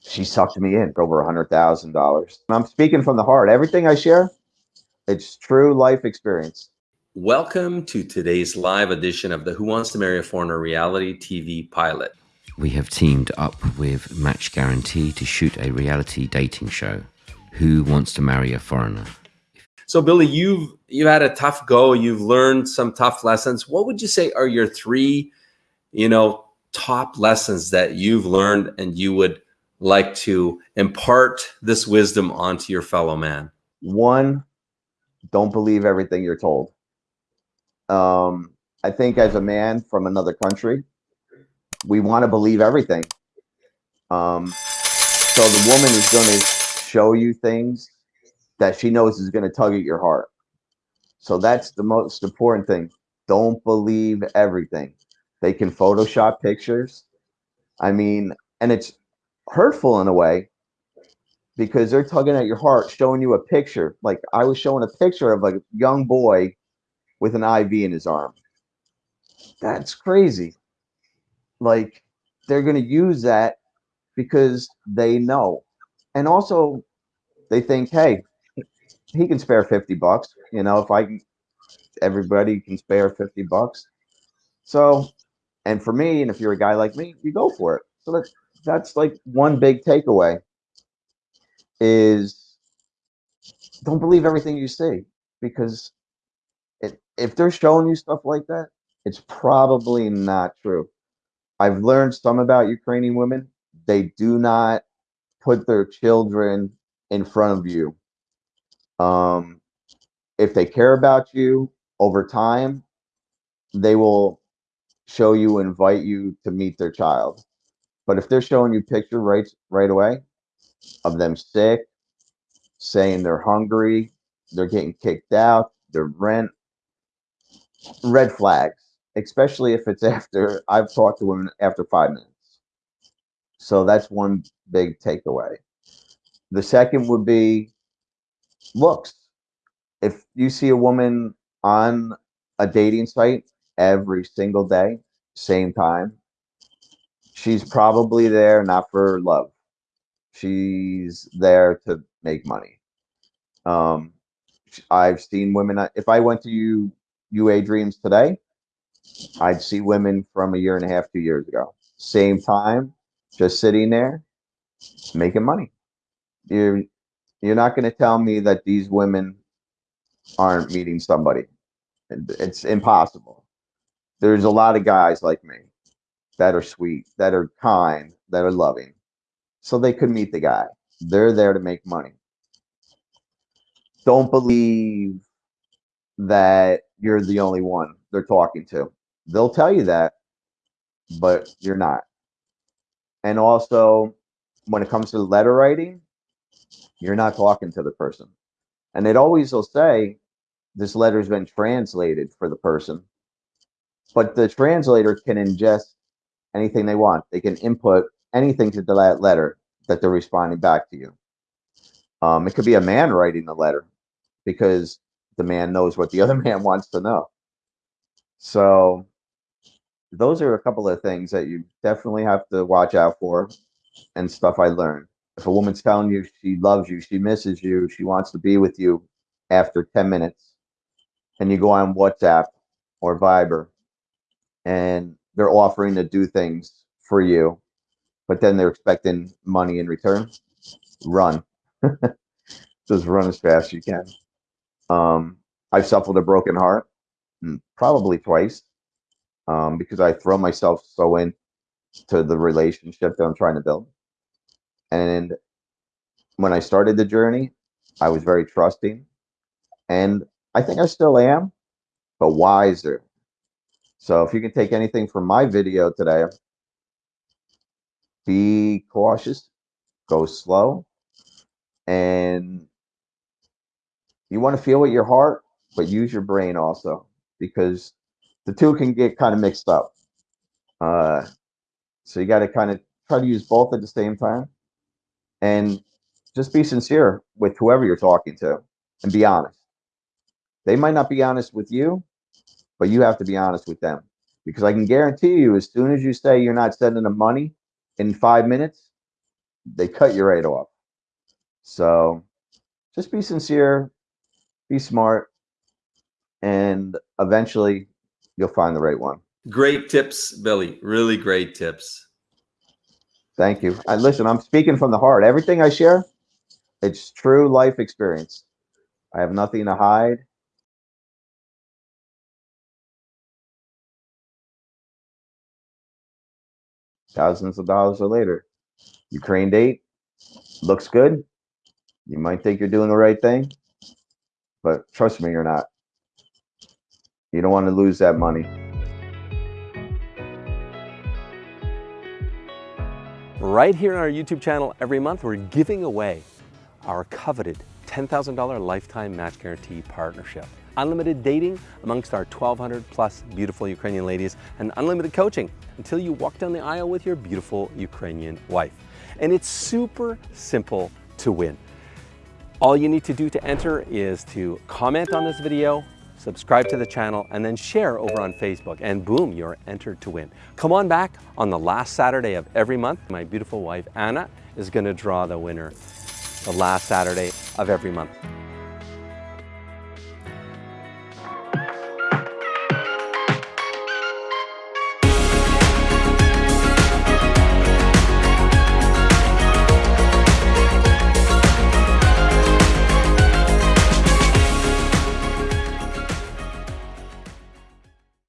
she sucked me in for over a hundred thousand dollars. I'm speaking from the heart. Everything I share, it's true life experience. Welcome to today's live edition of the Who Wants to Marry a Foreigner reality TV pilot. We have teamed up with Match Guarantee to shoot a reality dating show. Who Wants to Marry a Foreigner? So, Billy, you've you've had a tough go. You've learned some tough lessons. What would you say are your three, you know, top lessons that you've learned and you would like to impart this wisdom onto your fellow man? One, don't believe everything you're told. Um, I think as a man from another country, we want to believe everything. Um, so the woman is going to show you things that she knows is going to tug at your heart. So that's the most important thing. Don't believe everything. They can Photoshop pictures. I mean, and it's hurtful in a way because they're tugging at your heart, showing you a picture. Like I was showing a picture of a young boy with an IV in his arm. That's crazy. Like they're going to use that because they know. And also, they think, hey, he can spare 50 bucks. You know, if I can, everybody can spare 50 bucks. So, and for me, and if you're a guy like me, you go for it. So that's, that's like one big takeaway is don't believe everything you see because it, if they're showing you stuff like that, it's probably not true. I've learned some about Ukrainian women. They do not put their children in front of you. Um, if they care about you over time, they will show you, invite you to meet their child. But if they're showing you picture right right away of them sick, saying they're hungry, they're getting kicked out, their rent, red flags, especially if it's after I've talked to women after five minutes. So that's one big takeaway. The second would be looks. If you see a woman on a dating site every single day, same time, she's probably there not for love. She's there to make money. Um, I've seen women. If I went to you UA Dreams today, I'd see women from a year and a half, two years ago. Same time, just sitting there, making money. You're you're not going to tell me that these women aren't meeting somebody. It's impossible. There's a lot of guys like me that are sweet, that are kind, that are loving. So they could meet the guy. They're there to make money. Don't believe that you're the only one they're talking to. They'll tell you that, but you're not. And also, when it comes to letter writing, you're not talking to the person. And it always will say, this letter's been translated for the person. But the translator can ingest anything they want. They can input anything to the letter that they're responding back to you. Um, it could be a man writing the letter because the man knows what the other man wants to know. So those are a couple of things that you definitely have to watch out for and stuff I learned. If a woman's telling you she loves you, she misses you, she wants to be with you after 10 minutes, and you go on WhatsApp or Viber and they're offering to do things for you, but then they're expecting money in return, run. Just run as fast as you can. Um, I've suffered a broken heart mm, probably twice um, because I throw myself so into the relationship that I'm trying to build. And when I started the journey, I was very trusting. And I think I still am, but wiser. So if you can take anything from my video today, be cautious, go slow, and you want to feel with your heart, but use your brain also because the two can get kind of mixed up. Uh, so you got to kind of try to use both at the same time and just be sincere with whoever you're talking to and be honest. They might not be honest with you, but you have to be honest with them because I can guarantee you, as soon as you say you're not sending them money in five minutes, they cut you right off. So just be sincere, be smart, and eventually you'll find the right one. Great tips, Billy. Really great tips. Thank you. I listen, I'm speaking from the heart. Everything I share, it's true life experience. I have nothing to hide. Thousands of dollars or later. Ukraine date looks good. You might think you're doing the right thing, but trust me, you're not. You don't want to lose that money. Right here on our YouTube channel every month, we're giving away our coveted $10,000 lifetime match guarantee partnership. Unlimited dating amongst our 1,200 plus beautiful Ukrainian ladies and unlimited coaching until you walk down the aisle with your beautiful Ukrainian wife. And it's super simple to win. All you need to do to enter is to comment on this video, subscribe to the channel, and then share over on Facebook. And boom, you're entered to win. Come on back on the last Saturday of every month. My beautiful wife, Anna, is gonna draw the winner the last Saturday of every month.